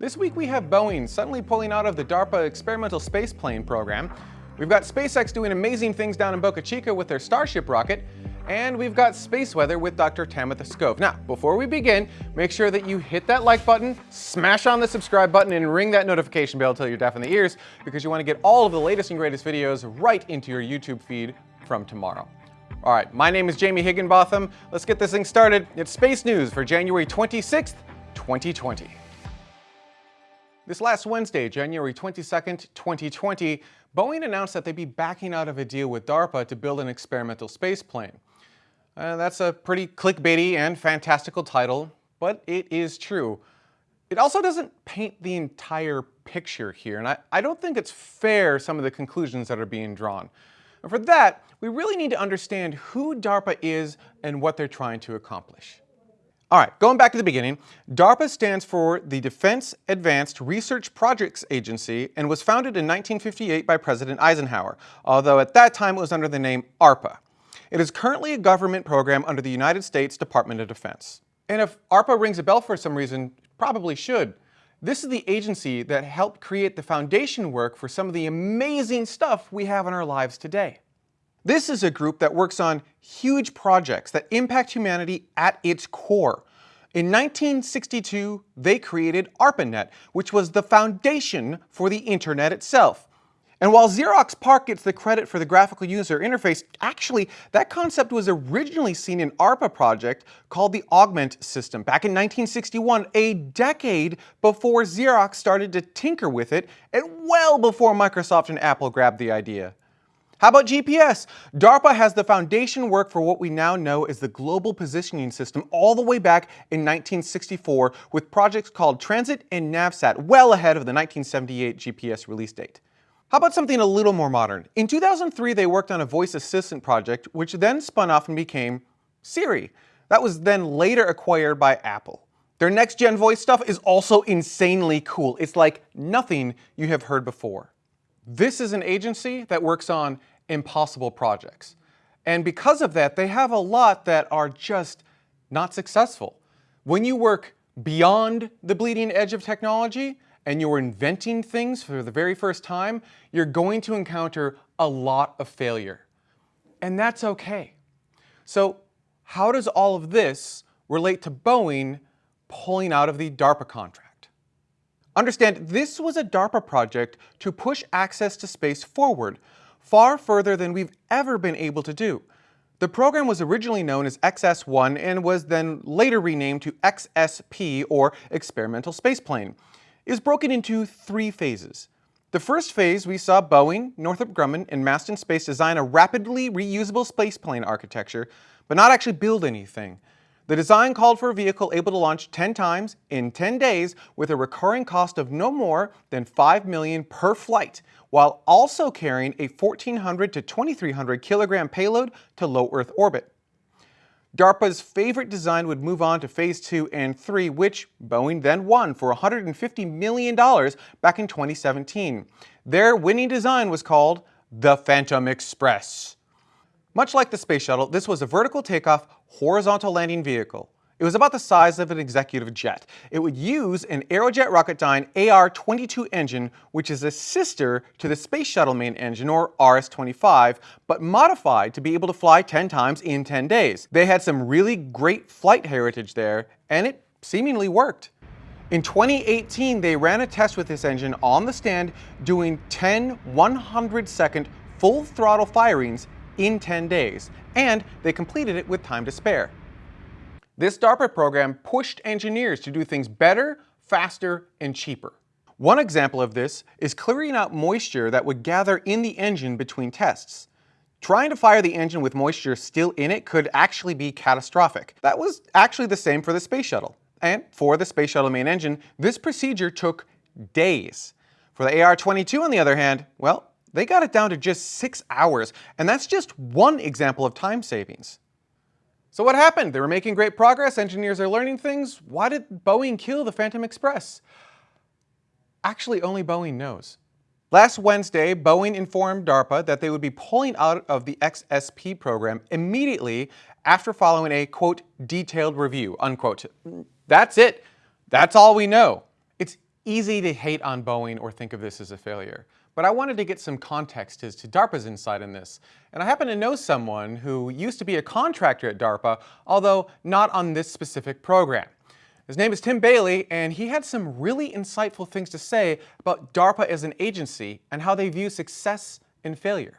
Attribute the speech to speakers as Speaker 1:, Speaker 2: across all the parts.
Speaker 1: This week we have Boeing suddenly pulling out of the DARPA experimental Space Plane program. We've got SpaceX doing amazing things down in Boca Chica with their Starship rocket, and we've got space weather with Dr. Tamitha Skov. Now, before we begin, make sure that you hit that like button, smash on the subscribe button, and ring that notification bell until you're deaf in the ears, because you want to get all of the latest and greatest videos right into your YouTube feed from tomorrow. All right, my name is Jamie Higginbotham. Let's get this thing started. It's Space News for January 26th, 2020. This last Wednesday, January 22nd, 2020, Boeing announced that they'd be backing out of a deal with DARPA to build an experimental space plane. Uh, that's a pretty clickbaity and fantastical title, but it is true. It also doesn't paint the entire picture here, and I, I don't think it's fair some of the conclusions that are being drawn. And for that, we really need to understand who DARPA is and what they're trying to accomplish. All right, going back to the beginning, DARPA stands for the Defense Advanced Research Projects Agency and was founded in 1958 by President Eisenhower, although at that time it was under the name ARPA. It is currently a government program under the United States Department of Defense. And if ARPA rings a bell for some reason, probably should. This is the agency that helped create the foundation work for some of the amazing stuff we have in our lives today. This is a group that works on huge projects that impact humanity at its core. In 1962, they created ARPANET, which was the foundation for the internet itself. And while Xerox PARC gets the credit for the graphical user interface, actually, that concept was originally seen in ARPA project called the Augment system back in 1961, a decade before Xerox started to tinker with it, and well before Microsoft and Apple grabbed the idea. How about GPS? DARPA has the foundation work for what we now know as the Global Positioning System all the way back in 1964 with projects called Transit and NavSat well ahead of the 1978 GPS release date. How about something a little more modern? In 2003, they worked on a voice assistant project, which then spun off and became Siri. That was then later acquired by Apple. Their next-gen voice stuff is also insanely cool. It's like nothing you have heard before. This is an agency that works on impossible projects. And because of that, they have a lot that are just not successful. When you work beyond the bleeding edge of technology and you're inventing things for the very first time, you're going to encounter a lot of failure. And that's okay. So how does all of this relate to Boeing pulling out of the DARPA contract? Understand, this was a DARPA project to push access to space forward, far further than we've ever been able to do. The program was originally known as XS-1 and was then later renamed to XSP, or Experimental Spaceplane. It was broken into three phases. The first phase, we saw Boeing, Northrop Grumman, and Masten Space design a rapidly reusable spaceplane architecture, but not actually build anything. The design called for a vehicle able to launch 10 times in 10 days with a recurring cost of no more than 5 million per flight, while also carrying a 1400 to 2300 kilogram payload to low Earth orbit. DARPA's favorite design would move on to phase 2 and 3, which Boeing then won for $150 million back in 2017. Their winning design was called the Phantom Express. Much like the space shuttle, this was a vertical takeoff, horizontal landing vehicle. It was about the size of an executive jet. It would use an Aerojet Rocketdyne AR-22 engine, which is a sister to the Space Shuttle main engine, or RS-25, but modified to be able to fly 10 times in 10 days. They had some really great flight heritage there, and it seemingly worked. In 2018, they ran a test with this engine on the stand, doing 10 100-second full throttle firings in 10 days, and they completed it with time to spare. This DARPA program pushed engineers to do things better, faster, and cheaper. One example of this is clearing out moisture that would gather in the engine between tests. Trying to fire the engine with moisture still in it could actually be catastrophic. That was actually the same for the space shuttle. And for the space shuttle main engine, this procedure took days. For the AR-22 on the other hand, well, they got it down to just six hours, and that's just one example of time savings. So what happened? They were making great progress, engineers are learning things. Why did Boeing kill the Phantom Express? Actually, only Boeing knows. Last Wednesday, Boeing informed DARPA that they would be pulling out of the XSP program immediately after following a, quote, detailed review, unquote. That's it. That's all we know. It's easy to hate on Boeing or think of this as a failure, but I wanted to get some context as to DARPA's insight in this. And I happen to know someone who used to be a contractor at DARPA, although not on this specific program. His name is Tim Bailey, and he had some really insightful things to say about DARPA as an agency and how they view success and failure.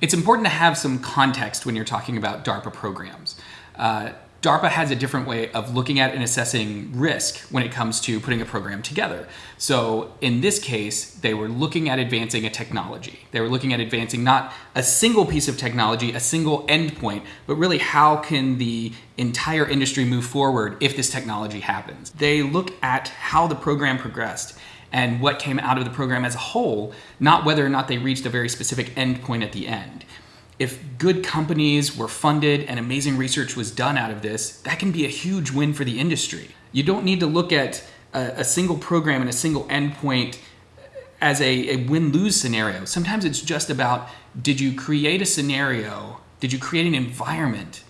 Speaker 2: It's important to have some context when you're talking about DARPA programs. Uh, DARPA has a different way of looking at and assessing risk when it comes to putting a program together. So in this case, they were looking at advancing a technology. They were looking at advancing not a single piece of technology, a single endpoint, but really how can the entire industry move forward if this technology happens. They look at how the program progressed and what came out of the program as a whole, not whether or not they reached a very specific endpoint at the end if good companies were funded and amazing research was done out of this, that can be a huge win for the industry. You don't need to look at a, a single program and a single endpoint as a, a win-lose scenario. Sometimes it's just about, did you create a scenario, did you create an environment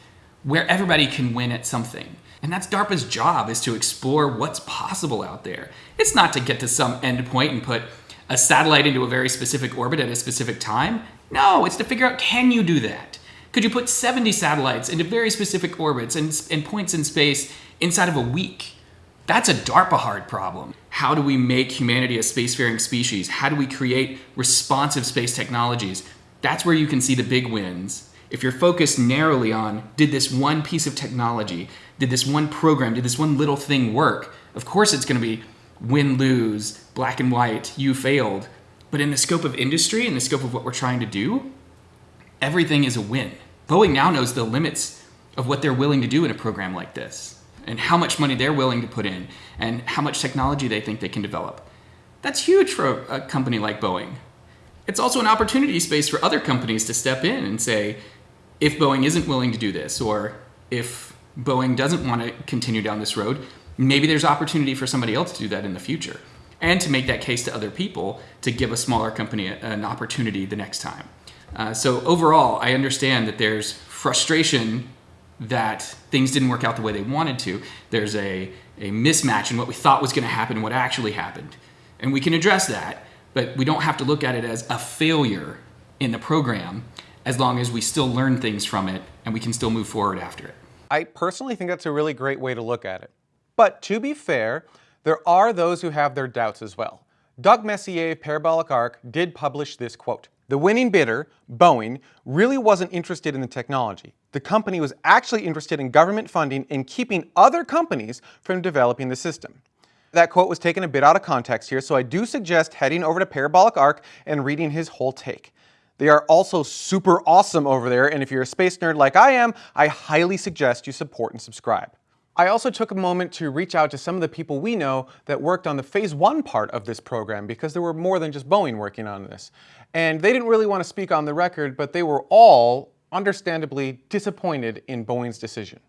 Speaker 2: where everybody can win at something? And that's DARPA's job is to explore what's possible out there. It's not to get to some endpoint and put a satellite into a very specific orbit at a specific time. No, it's to figure out can you do that? Could you put 70 satellites into very specific orbits and, and points in space inside of a week? That's a DARPA hard problem. How do we make humanity a spacefaring species? How do we create responsive space technologies? That's where you can see the big wins. If you're focused narrowly on, did this one piece of technology, did this one program, did this one little thing work? Of course it's gonna be win-lose, black and white, you failed. But in the scope of industry, in the scope of what we're trying to do, everything is a win. Boeing now knows the limits of what they're willing to do in a program like this and how much money they're willing to put in and how much technology they think they can develop. That's huge for a company like Boeing. It's also an opportunity space for other companies to step in and say, if Boeing isn't willing to do this, or if Boeing doesn't want to continue down this road, maybe there's opportunity for somebody else to do that in the future and to make that case to other people to give a smaller company an opportunity the next time. Uh, so overall, I understand that there's frustration that things didn't work out the way they wanted to. There's a, a mismatch in what we thought was going to happen and what actually happened. And we can address that, but we don't have to look at it as a failure in the program as long as we still learn things from it and we can still move forward after it.
Speaker 1: I personally think that's a really great way to look at it. But to be fair, there are those who have their doubts as well. Doug Messier of Parabolic Arc did publish this quote. The winning bidder, Boeing, really wasn't interested in the technology. The company was actually interested in government funding and keeping other companies from developing the system. That quote was taken a bit out of context here, so I do suggest heading over to Parabolic Arc and reading his whole take. They are also super awesome over there, and if you're a space nerd like I am, I highly suggest you support and subscribe. I also took a moment to reach out to some of the people we know that worked on the phase one part of this program because there were more than just Boeing working on this. And they didn't really want to speak on the record, but they were all understandably disappointed in Boeing's decision.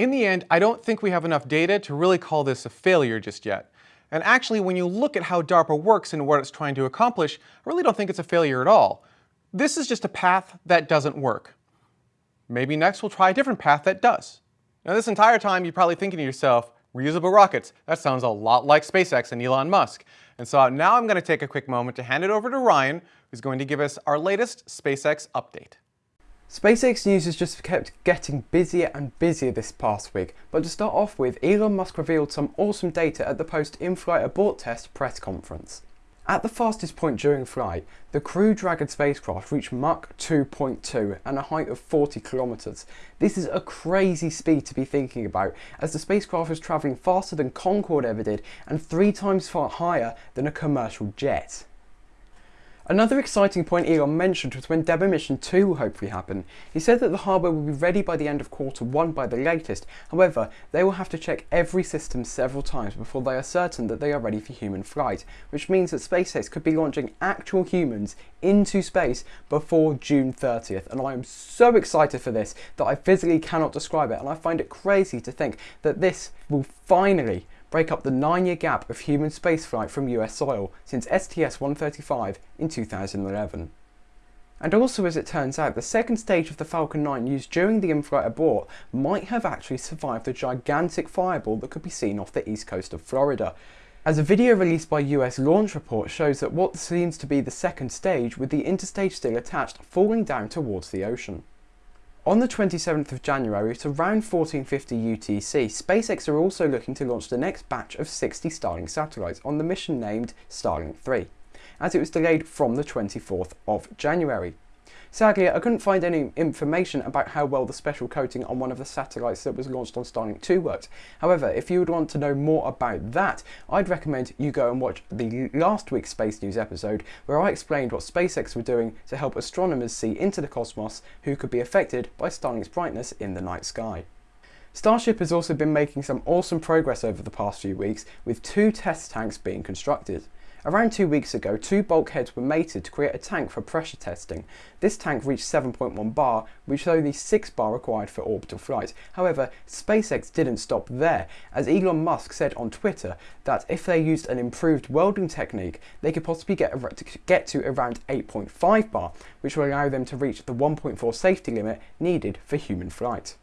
Speaker 1: In the end, I don't think we have enough data to really call this a failure just yet. And actually, when you look at how DARPA works and what it's trying to accomplish, I really don't think it's a failure at all. This is just a path that doesn't work. Maybe next we'll try a different path that does. Now this entire time you're probably thinking to yourself, reusable rockets, that sounds a lot like SpaceX and Elon Musk. And so now I'm going to take a quick moment to hand it over to Ryan, who's going to give us our latest SpaceX update.
Speaker 3: SpaceX news has just kept getting busier and busier this past week, but to start off with, Elon Musk revealed some awesome data at the post-in-flight abort test press conference. At the fastest point during flight, the Crew Dragon spacecraft reached Mach 2.2 and a height of 40 kilometers. This is a crazy speed to be thinking about, as the spacecraft was travelling faster than Concorde ever did and three times far higher than a commercial jet. Another exciting point Elon mentioned was when Demo Mission 2 will hopefully happen. He said that the hardware will be ready by the end of quarter 1 by the latest, however, they will have to check every system several times before they are certain that they are ready for human flight, which means that SpaceX could be launching actual humans into space before June 30th, and I am so excited for this that I physically cannot describe it, and I find it crazy to think that this will finally break up the nine-year gap of human spaceflight from US soil since STS-135 in 2011. And also as it turns out, the second stage of the Falcon 9 used during the in-flight abort might have actually survived the gigantic fireball that could be seen off the east coast of Florida. as a video released by US Launch Report shows that what seems to be the second stage with the interstage still attached falling down towards the ocean. On the 27th of January at around 1450 UTC, SpaceX are also looking to launch the next batch of 60 Starlink satellites on the mission named Starlink 3, as it was delayed from the 24th of January. Sadly, I couldn't find any information about how well the special coating on one of the satellites that was launched on Starlink 2 worked. However, if you would want to know more about that, I'd recommend you go and watch the last week's Space News episode where I explained what SpaceX were doing to help astronomers see into the cosmos who could be affected by Starlink's brightness in the night sky. Starship has also been making some awesome progress over the past few weeks with two test tanks being constructed. Around two weeks ago, two bulkheads were mated to create a tank for pressure testing. This tank reached 7.1 bar, which is only 6 bar required for orbital flight. However, SpaceX didn't stop there, as Elon Musk said on Twitter that if they used an improved welding technique, they could possibly get, get to around 8.5 bar, which will allow them to reach the 1.4 safety limit needed for human flight.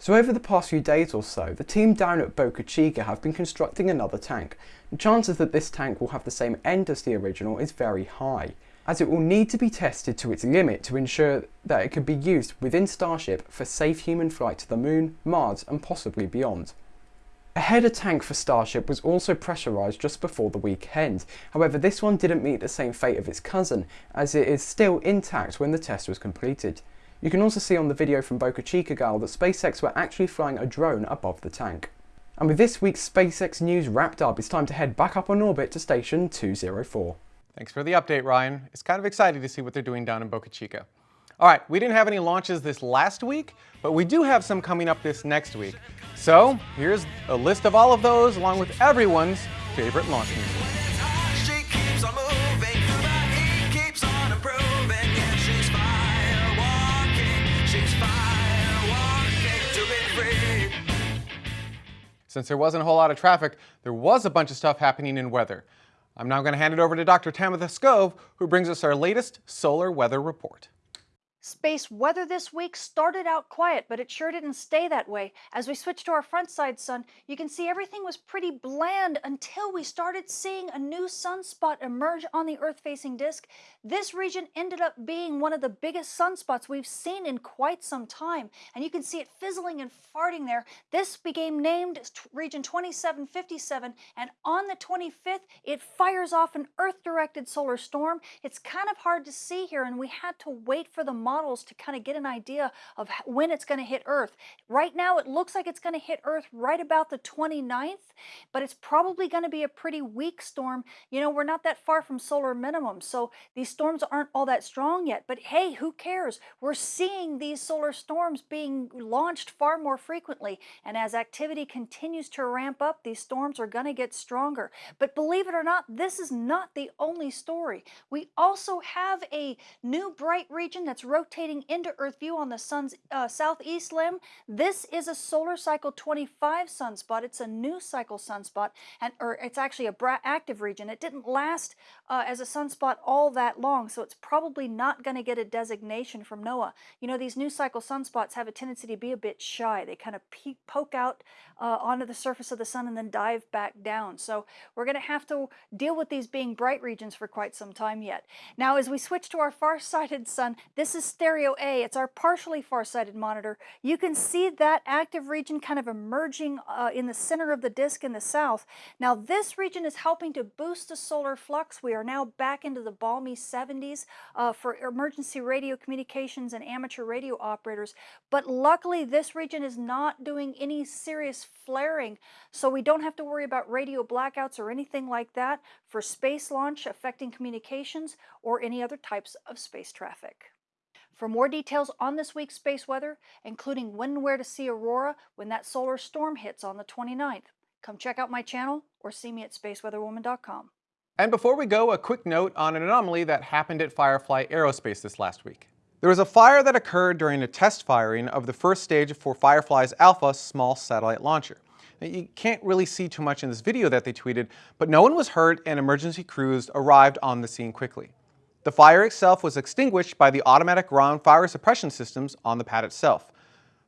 Speaker 3: So over the past few days or so, the team down at Boca Chica have been constructing another tank. The chances that this tank will have the same end as the original is very high, as it will need to be tested to its limit to ensure that it can be used within Starship for safe human flight to the Moon, Mars and possibly beyond. A header tank for Starship was also pressurised just before the weekend, however this one didn't meet the same fate of its cousin, as it is still intact when the test was completed. You can also see on the video from Boca Chica Gal that SpaceX were actually flying a drone above the tank. And with this week's SpaceX news wrapped up, it's time to head back up on orbit to station 204.
Speaker 1: Thanks for the update, Ryan. It's kind of exciting to see what they're doing down in Boca Chica. All right, we didn't have any launches this last week, but we do have some coming up this next week. So here's a list of all of those, along with everyone's favorite launch music. Since there wasn't a whole lot of traffic, there was a bunch of stuff happening in weather. I'm now going to hand it over to Dr. Tamitha Skov, who brings us our latest solar weather report.
Speaker 4: Space weather this week started out quiet, but it sure didn't stay that way. As we switch to our front side sun, you can see everything was pretty bland until we started seeing a new sunspot emerge on the Earth-facing disk. This region ended up being one of the biggest sunspots we've seen in quite some time, and you can see it fizzling and farting there. This became named region 2757, and on the 25th, it fires off an Earth-directed solar storm. It's kind of hard to see here, and we had to wait for the models to kind of get an idea of when it's going to hit Earth. Right now, it looks like it's going to hit Earth right about the 29th, but it's probably going to be a pretty weak storm. You know, we're not that far from solar minimum, so these storms aren't all that strong yet. But hey, who cares? We're seeing these solar storms being launched far more frequently, and as activity continues to ramp up, these storms are going to get stronger. But believe it or not, this is not the only story. We also have a new bright region that's into Earth view on the sun's uh, southeast limb. This is a solar cycle 25 sunspot. It's a new cycle sunspot, and or it's actually a active region. It didn't last uh, as a sunspot all that long, so it's probably not going to get a designation from NOAA. You know, these new cycle sunspots have a tendency to be a bit shy. They kind of poke out uh, onto the surface of the sun and then dive back down. So we're going to have to deal with these being bright regions for quite some time yet. Now, as we switch to our far-sighted sun, this is Stereo A. It's our partially far-sighted monitor. You can see that active region kind of emerging uh, in the center of the disk in the south. Now, this region is helping to boost the solar flux. We are now back into the balmy 70s uh, for emergency radio communications and amateur radio operators. But luckily, this region is not doing any serious flaring, so we don't have to worry about radio blackouts or anything like that for space launch affecting communications or any other types of space traffic. For more details on this week's space weather, including when and where to see aurora when that solar storm hits on the 29th, come check out my channel or see me at spaceweatherwoman.com.
Speaker 1: And before we go, a quick note on an anomaly that happened at Firefly Aerospace this last week. There was a fire that occurred during a test firing of the first stage for Firefly's Alpha small satellite launcher. Now, you can't really see too much in this video that they tweeted, but no one was hurt and emergency crews arrived on the scene quickly. The fire itself was extinguished by the automatic ground fire suppression systems on the pad itself.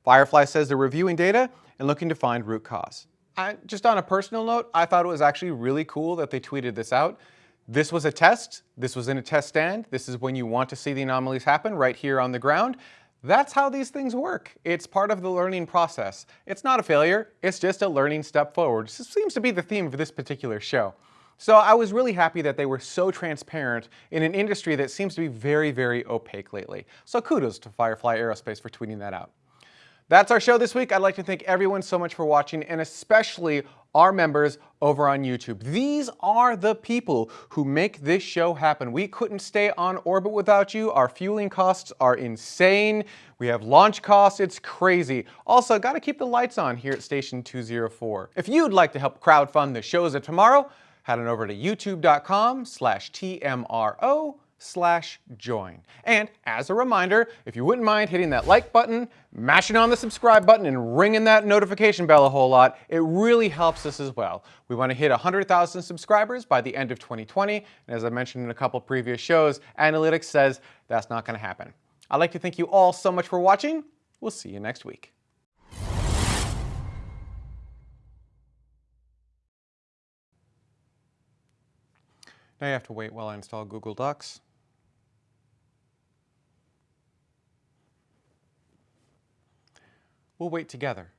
Speaker 1: Firefly says they're reviewing data and looking to find root cause. I, just on a personal note, I thought it was actually really cool that they tweeted this out. This was a test. This was in a test stand. This is when you want to see the anomalies happen right here on the ground. That's how these things work. It's part of the learning process. It's not a failure, it's just a learning step forward. This seems to be the theme of this particular show. So I was really happy that they were so transparent in an industry that seems to be very, very opaque lately. So kudos to Firefly Aerospace for tweeting that out. That's our show this week. I'd like to thank everyone so much for watching and especially our members over on YouTube. These are the people who make this show happen. We couldn't stay on orbit without you. Our fueling costs are insane. We have launch costs, it's crazy. Also, gotta keep the lights on here at Station 204. If you'd like to help crowdfund the shows of tomorrow, head on over to youtube.com slash TMRO slash join. And as a reminder, if you wouldn't mind hitting that like button, mashing on the subscribe button, and ringing that notification bell a whole lot, it really helps us as well. We want to hit 100,000 subscribers by the end of 2020, and as I mentioned in a couple previous shows, analytics says that's not going to happen. I'd like to thank you all so much for watching. We'll see you next week. Now you have to wait while I install Google Docs. We'll wait together.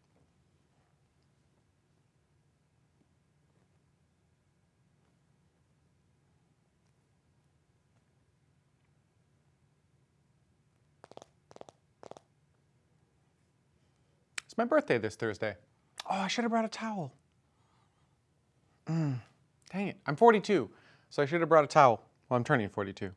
Speaker 1: It's my birthday this Thursday. Oh, I should have brought a towel. Mm, dang it. I'm 42, so I should have brought a towel. Well, I'm turning 42.